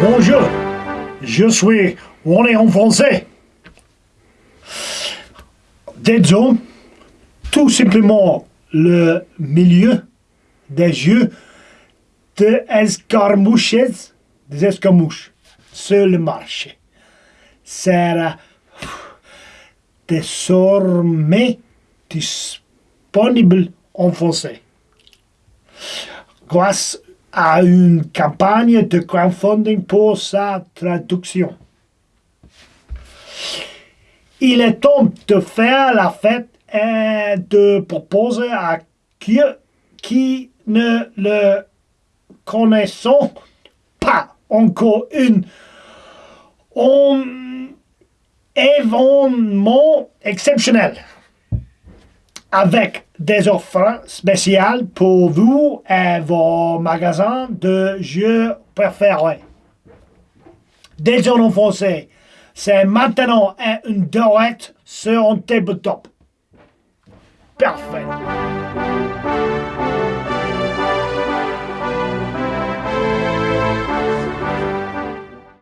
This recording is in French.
Bonjour, je suis René en français? Disons tout simplement le milieu des yeux de escarmouches, des escarmouches. Sur le marché. Sera désormais disponible en français. Grâce à une campagne de crowdfunding pour sa traduction. Il est temps de faire la fête et de proposer à qui, qui ne le connaissons pas encore une un événement exceptionnel avec des offres spéciales pour vous et vos magasins de jeux préférés. En français, c'est maintenant une direct sur un tabletop. Parfait.